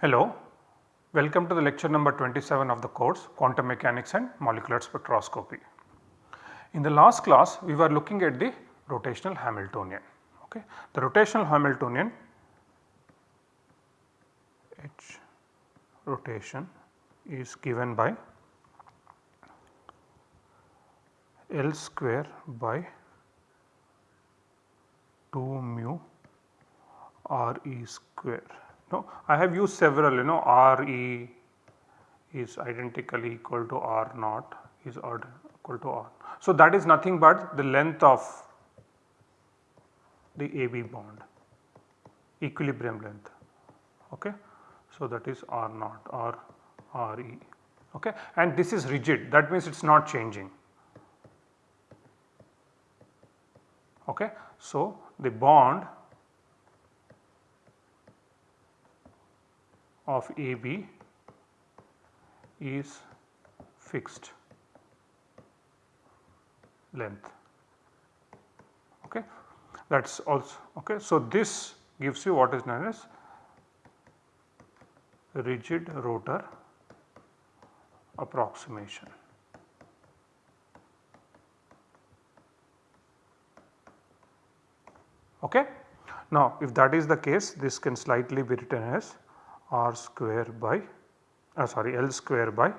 Hello, welcome to the lecture number 27 of the course Quantum Mechanics and Molecular Spectroscopy. In the last class we were looking at the rotational Hamiltonian. Okay. The rotational Hamiltonian H rotation is given by L square by 2 mu R e square no, I have used several you know R E is identically equal to R naught is equal to R. So, that is nothing but the length of the AB bond equilibrium length. Okay. So, that is R naught or R E okay. and this is rigid that means it is not changing. Okay. So, the bond of AB is fixed length. Okay. That is also okay. So, this gives you what is known as rigid rotor approximation. Okay. Now, if that is the case this can slightly be written as r square by uh, sorry L square by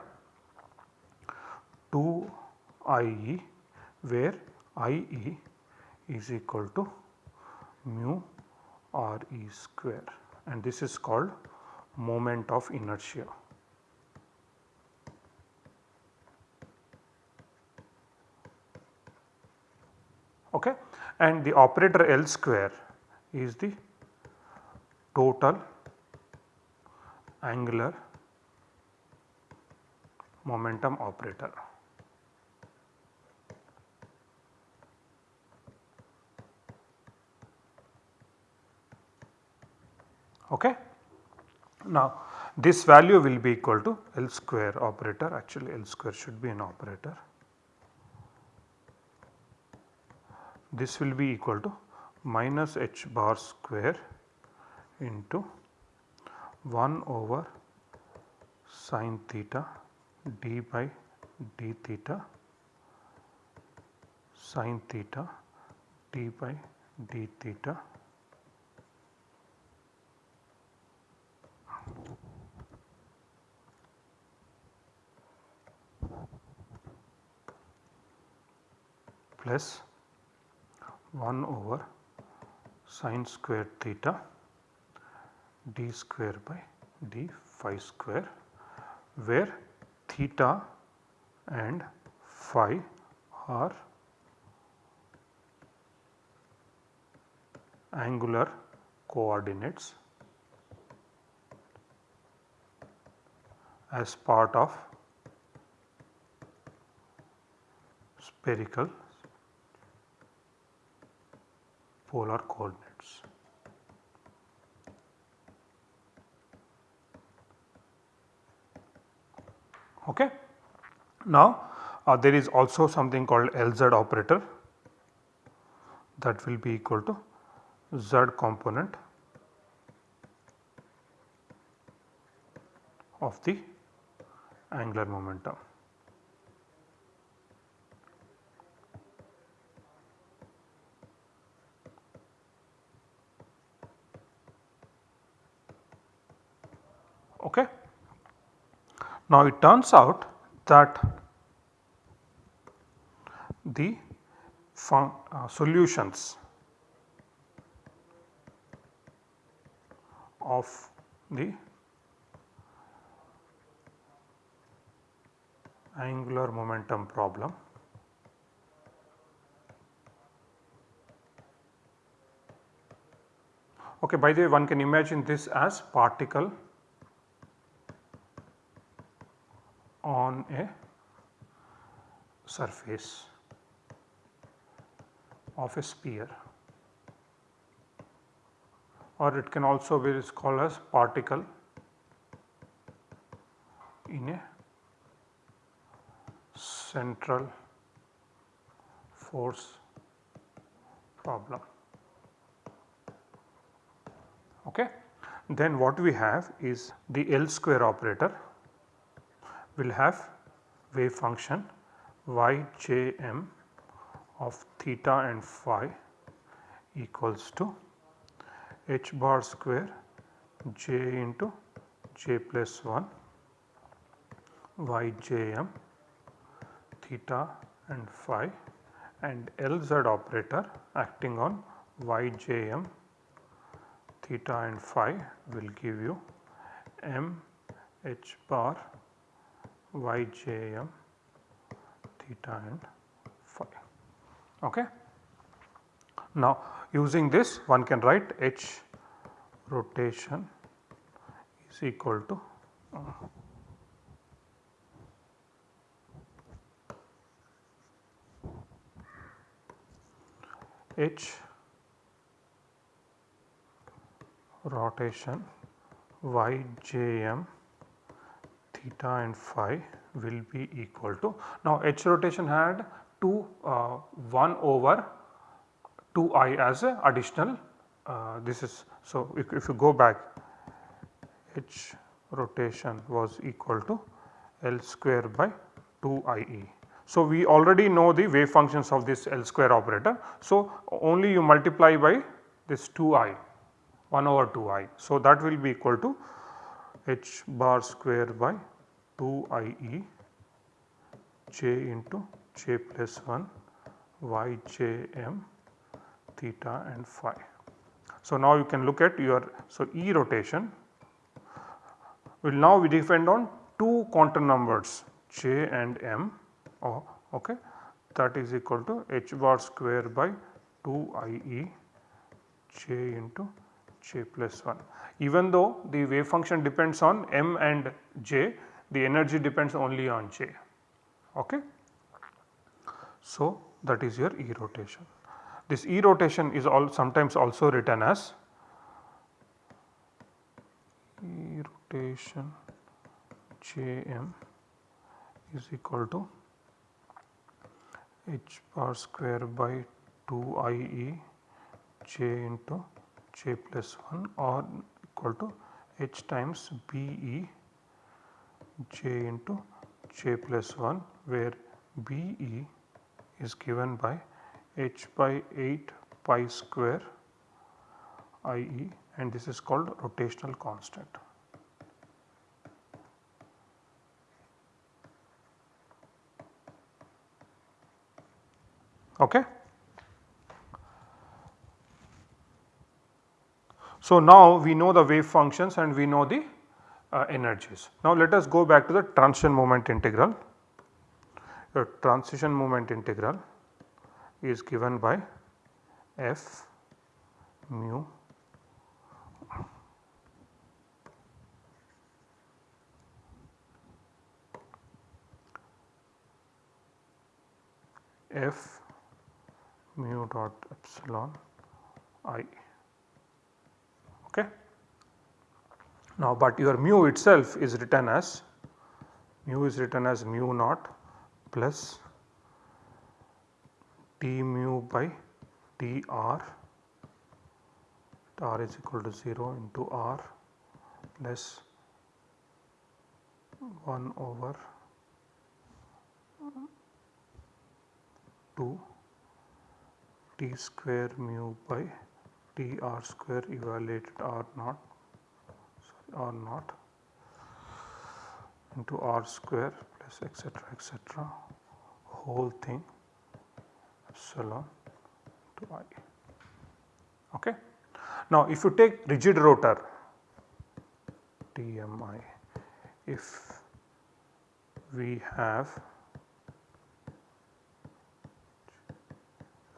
2 I e where I e is equal to mu r e square and this is called moment of inertia. Okay. And the operator L square is the total angular momentum operator. Okay. Now, this value will be equal to L square operator actually L square should be an operator. This will be equal to minus h bar square into 1 over sine theta d by d theta sine theta d by d theta plus 1 over sine square theta d square by d phi square where theta and phi are angular coordinates as part of spherical polar coordinates. Okay. Now, uh, there is also something called LZ operator that will be equal to Z component of the angular momentum. Okay. Now it turns out that the uh, solutions of the angular momentum problem okay by the way one can imagine this as particle on a surface of a sphere or it can also be called as particle in a central force problem. Okay. Then what we have is the L square operator will have wave function yjm of theta and phi equals to h bar square j into j plus 1 yjm theta and phi and Lz operator acting on yjm theta and phi will give you m h bar yjm theta and phi. Okay. Now using this one can write h rotation is equal to uh, h rotation yjm theta and phi will be equal to now h rotation had 2 uh, 1 over 2 i as a additional uh, this is so if, if you go back h rotation was equal to L square by 2 i e. So, we already know the wave functions of this L square operator. So, only you multiply by this 2 i 1 over 2 i. So, that will be equal to h bar square by 2 i e j into j plus 1 y j m theta and phi. So, now you can look at your so E rotation will now be depend on two quantum numbers j and m oh, okay that is equal to h bar square by 2 i e j into j plus 1. Even though the wave function depends on m and j the energy depends only on j okay. So, that is your E rotation. This E rotation is all sometimes also written as E rotation Jm is equal to h bar square by 2 i e j into j plus 1 or equal to h times b e j into j plus 1 where b e is given by h by 8 pi square i e and this is called rotational constant. Okay. So, now we know the wave functions and we know the uh, energies. Now, let us go back to the transition moment integral. The transition moment integral is given by f mu f mu dot epsilon i okay. Now, but your mu itself is written as mu is written as mu naught plus T mu by dr r is equal to 0 into r less 1 over 2 t square mu by t r square evaluated r naught sorry r naught into r square plus etc etc whole thing epsilon to i. Okay. Now, if you take rigid rotor TMI, if we have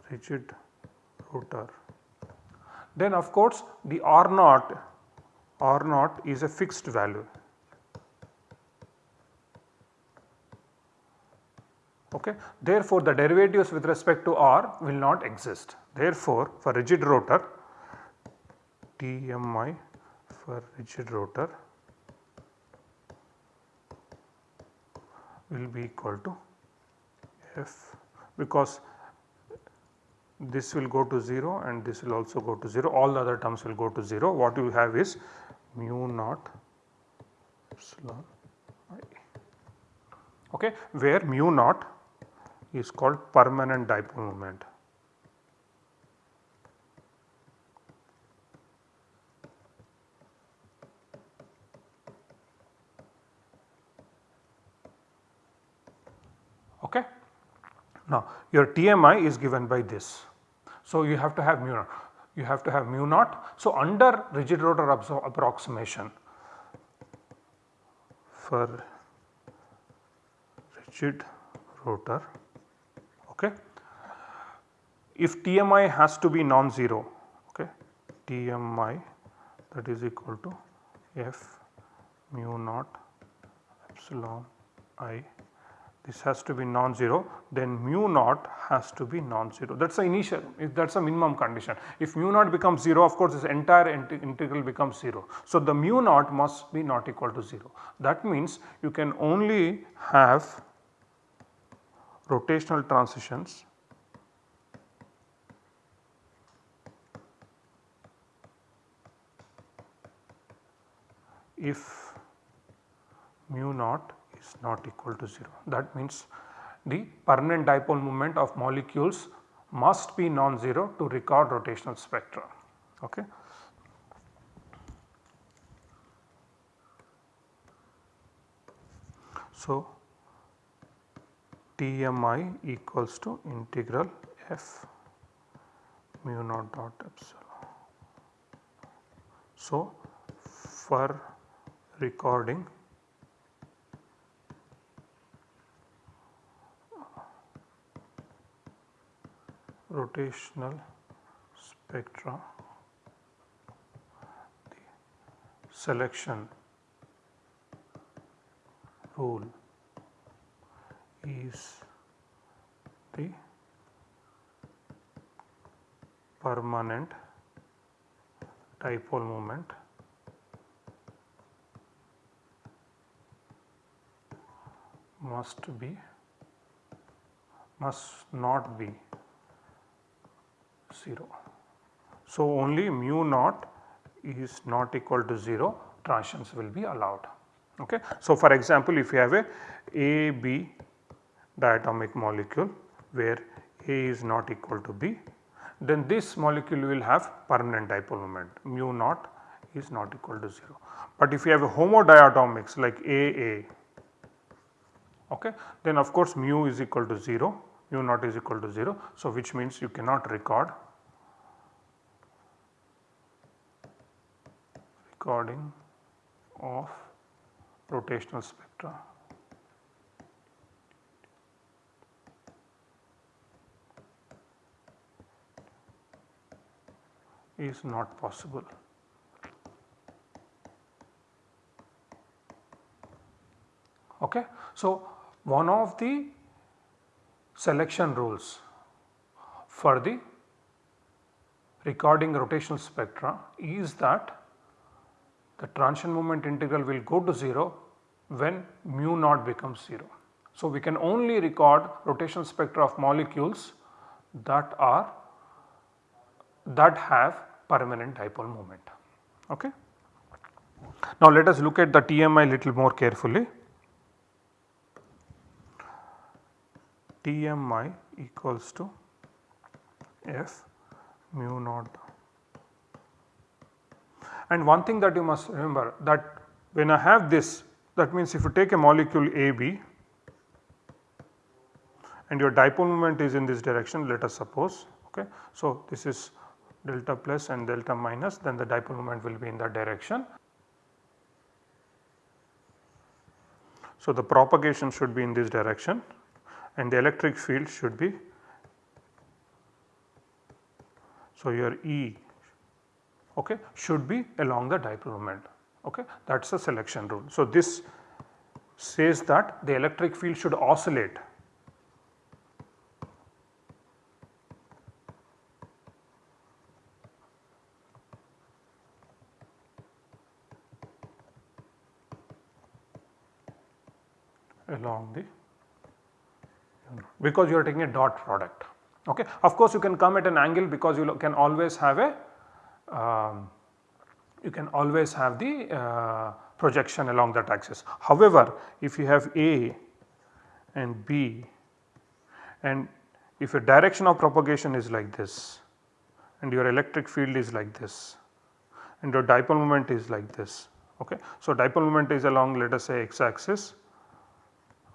rigid rotor, then of course the R naught R naught is a fixed value Okay. Therefore, the derivatives with respect to r will not exist. Therefore, for rigid rotor TMI for rigid rotor will be equal to f because this will go to 0 and this will also go to 0 all the other terms will go to 0 what you have is mu naught epsilon i okay where mu naught is called permanent dipole moment Okay. Now your TMI is given by this. So you have to have mu naught, you have to have mu naught. So under rigid rotor approximation for rigid rotor okay, if TMI has to be non-zero okay, TMI that is equal to F mu naught epsilon i this has to be non-zero then mu naught has to be non-zero that is the initial that is the minimum condition. If mu naught becomes 0 of course this entire integral becomes 0. So the mu naught must be not equal to 0 that means you can only have rotational transitions if mu naught is not equal to 0. That means the permanent dipole moment of molecules must be non-zero to record rotational spectra. Okay. So, TMI equals to integral f mu naught dot epsilon. So, for recording rotational spectra the selection rule is the permanent dipole moment must be must not be 0. So, only mu naught is not equal to 0 transitions will be allowed. Okay. So, for example, if you have a A B diatomic molecule where A is not equal to B then this molecule will have permanent dipole moment mu naught is not equal to 0. But if you have a homodiatomics like AA okay, then of course mu is equal to 0 mu naught is equal to 0. So, which means you cannot record recording of rotational spectra. is not possible. Okay. So, one of the selection rules for the recording rotational spectra is that the transition moment integral will go to 0 when mu naught becomes 0. So, we can only record rotational spectra of molecules that are that have permanent dipole moment. Okay. Now, let us look at the TMI little more carefully. TMI equals to F mu naught and one thing that you must remember that when I have this that means if you take a molecule AB and your dipole moment is in this direction let us suppose okay. So, this is delta plus and delta minus then the dipole moment will be in that direction. So, the propagation should be in this direction and the electric field should be so your E okay, should be along the dipole moment okay that is the selection rule. So, this says that the electric field should oscillate along the because you are taking a dot product. Okay. Of course, you can come at an angle because you can always have a um, you can always have the uh, projection along that axis. However, if you have A and B and if your direction of propagation is like this and your electric field is like this and your dipole moment is like this. Okay. So, dipole moment is along let us say x axis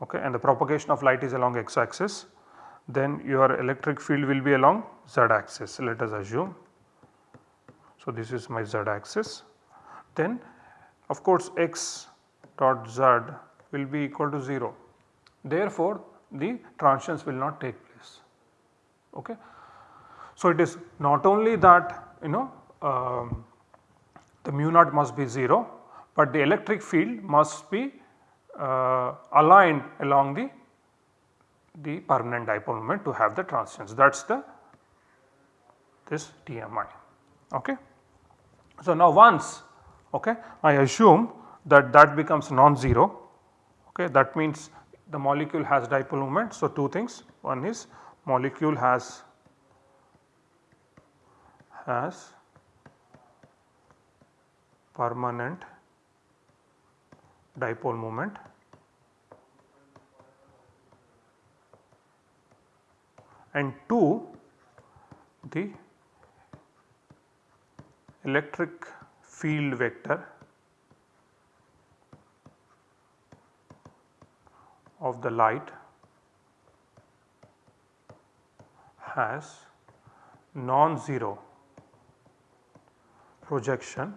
okay, and the propagation of light is along x axis then your electric field will be along z axis let us assume. So, this is my z axis then of course x dot z will be equal to 0 therefore the transitions will not take place. Okay. So, it is not only that you know um, the mu naught must be 0, but the electric field must be uh, aligned along the the permanent dipole moment to have the transitions that is the this TMI. Okay. So, now once okay, I assume that that becomes non-zero okay, that means the molecule has dipole moment. So, two things one is molecule has has permanent dipole moment and 2 the electric field vector of the light has non-zero projection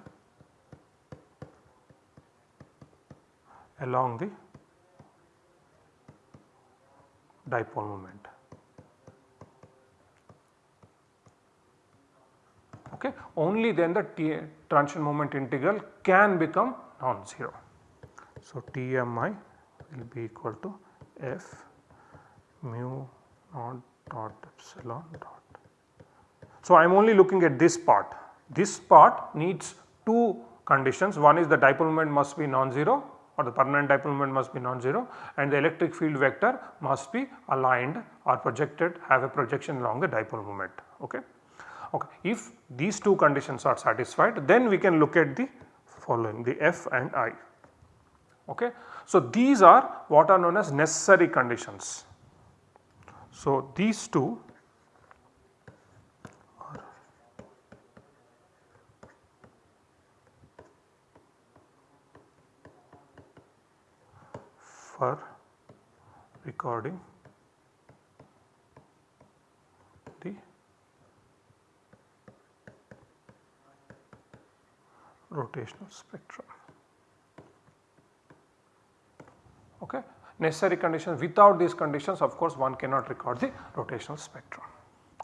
along the dipole moment. Okay. Only then the T transition moment integral can become non-zero. So, TMI will be equal to F mu naught dot epsilon dot. So, I am only looking at this part. This part needs two conditions. One is the dipole moment must be non-zero or the permanent dipole moment must be non-zero and the electric field vector must be aligned or projected have a projection along the dipole moment. Okay. Okay. If these two conditions are satisfied then we can look at the following the F and I. Okay. So, these are what are known as necessary conditions. So, these two are for recording the rotational spectrum. Okay. Necessary conditions without these conditions of course one cannot record the rotational spectrum.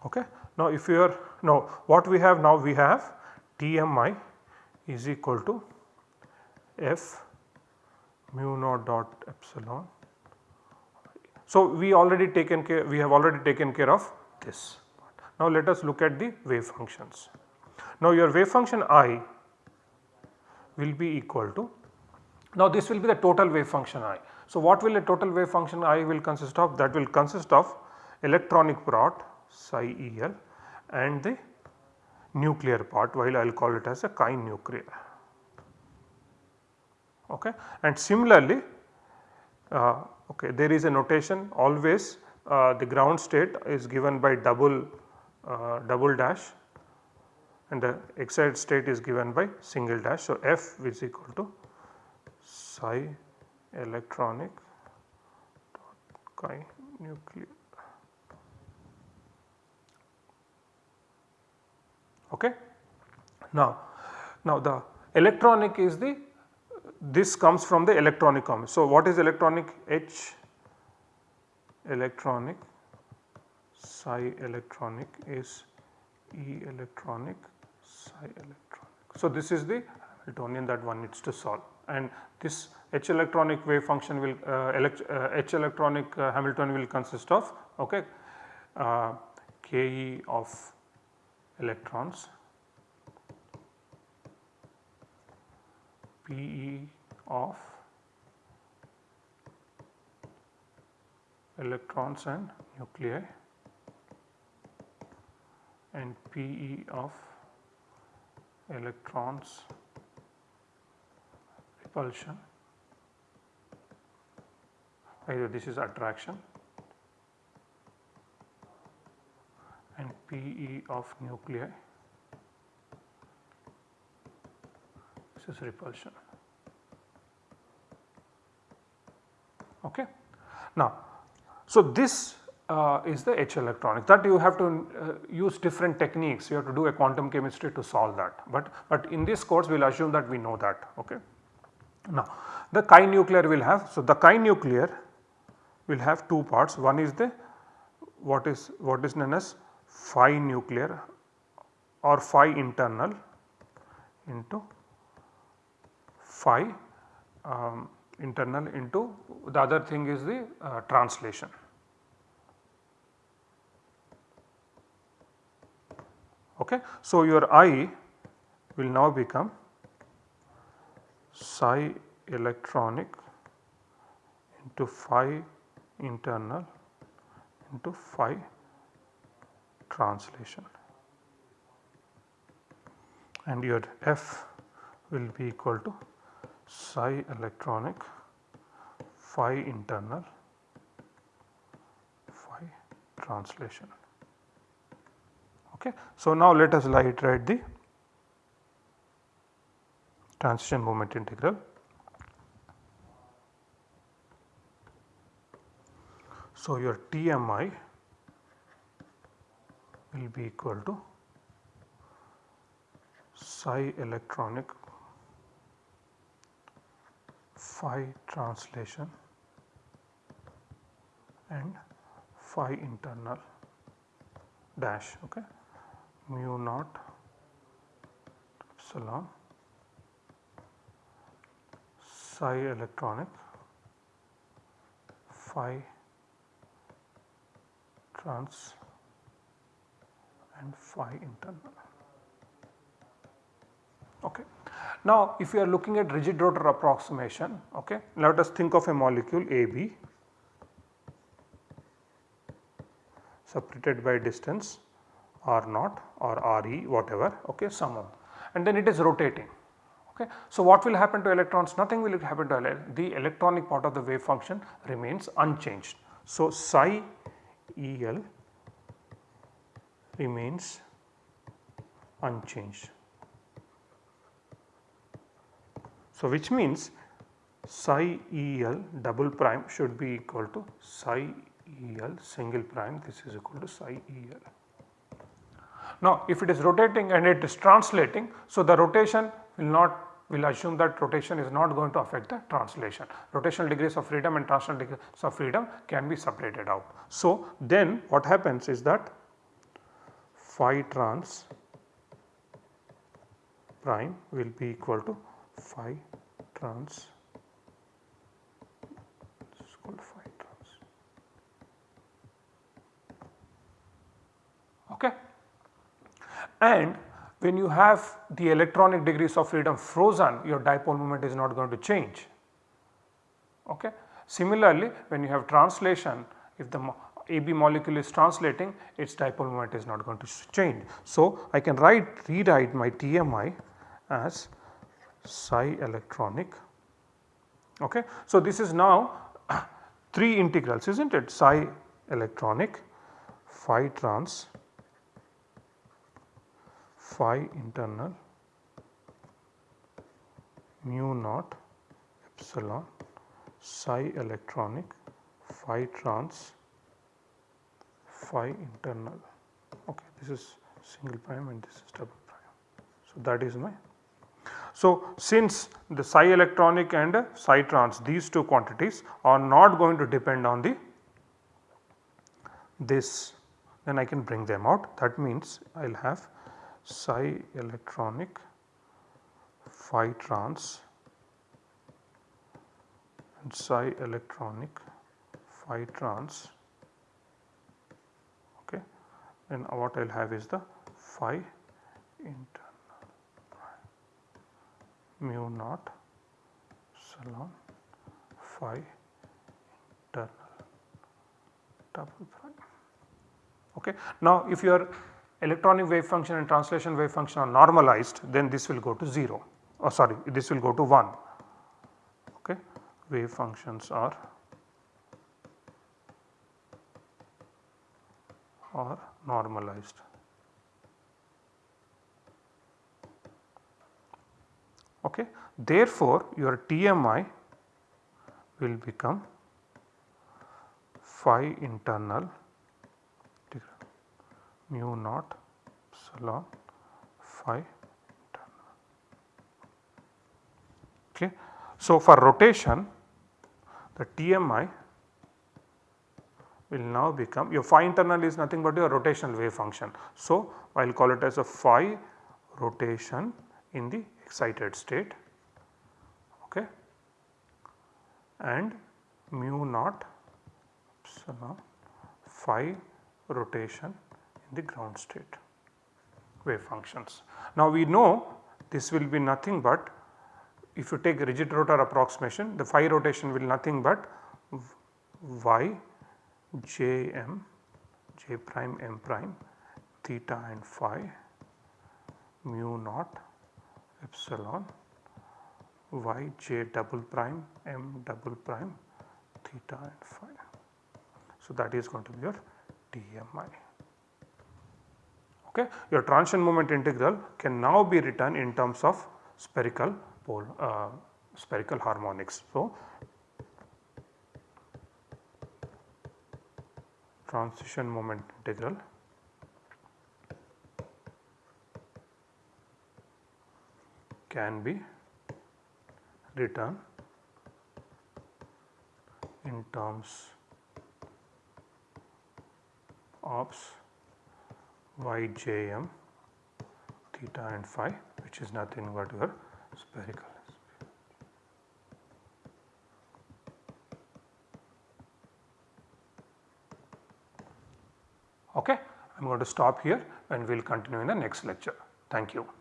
Okay. Now if you are now what we have now we have TMI is equal to F mu naught dot epsilon. So, we already taken care we have already taken care of this. Now, let us look at the wave functions. Now, your wave function i will be equal to now this will be the total wave function i. So, what will a total wave function i will consist of that will consist of electronic part psi el and the nuclear part while I will call it as a chi nuclear okay. And similarly uh, okay there is a notation always uh, the ground state is given by double uh, double dash and the excited state is given by single dash. So, F is equal to psi electronic dot chi nuclear. Okay. Now, now the electronic is the this comes from the electronic comment. So, what is electronic H? Electronic psi electronic is E electronic psi electronic. So, this is the Hamiltonian that one needs to solve and this H electronic wave function will uh, elect, uh, H electronic uh, Hamiltonian will consist of okay, uh, Ke of electrons Pe of electrons and nuclei and PE of electrons repulsion either this is attraction and PE of nuclei this is repulsion. Okay. Now, so this uh, is the H electronic that you have to uh, use different techniques you have to do a quantum chemistry to solve that but but in this course we will assume that we know that okay. Now the chi nuclear will have so the chi nuclear will have two parts one is the what is what is known as phi nuclear or phi internal into phi um, internal into the other thing is the uh, translation. Okay. So, your I will now become psi electronic into phi internal into phi translation and your F will be equal to psi electronic phi internal phi translation. Okay. So, now let us write the transition moment integral. So, your TMI will be equal to psi electronic phi translation and phi internal dash okay mu naught epsilon psi electronic phi trans and phi internal. Okay. Now, if you are looking at rigid rotor approximation, okay, let us think of a molecule AB separated by distance R naught or RE whatever okay some and then it is rotating. Okay. So, what will happen to electrons? Nothing will happen to the electronic part of the wave function remains unchanged. So, psi EL remains unchanged. So, which means psi EL double prime should be equal to psi EL single prime this is equal to psi EL. Now if it is rotating and it is translating so the rotation will not will assume that rotation is not going to affect the translation. Rotational degrees of freedom and translational degrees of freedom can be separated out. So then what happens is that phi trans prime will be equal to phi trans is called phi trans okay and when you have the electronic degrees of freedom frozen your dipole moment is not going to change okay similarly when you have translation if the AB molecule is translating its dipole moment is not going to change. So, I can write rewrite my TMI as psi electronic. Okay. So, this is now 3 integrals is not it psi electronic, phi trans, phi internal, mu naught epsilon, psi electronic, phi trans, phi internal. Okay, this is single prime and this is double prime. So, that is my so, since the psi electronic and psi trans these two quantities are not going to depend on the this then I can bring them out that means I will have psi electronic phi trans and psi electronic phi trans okay then what I will have is the phi inter mu naught epsilon phi internal double prime. Okay. Now, if your electronic wave function and translation wave function are normalized then this will go to 0 or oh, sorry this will go to 1 okay wave functions are are normalized. Okay. Therefore, your TMI will become phi internal mu naught epsilon phi. Okay. So, for rotation the TMI will now become your phi internal is nothing but your rotational wave function. So, I will call it as a phi rotation in the excited state okay, and mu naught epsilon phi rotation the ground state wave functions. Now we know this will be nothing but if you take rigid rotor approximation the phi rotation will nothing but y j m j prime m prime theta and phi mu naught epsilon y j double prime m double prime theta and phi. So, that is going to be your TMI. Okay. Your transition moment integral can now be written in terms of spherical pole uh, spherical harmonics. So, transition moment integral can be written in terms of yjm theta and phi which is nothing but your spherical. Okay, I am going to stop here and we will continue in the next lecture. Thank you.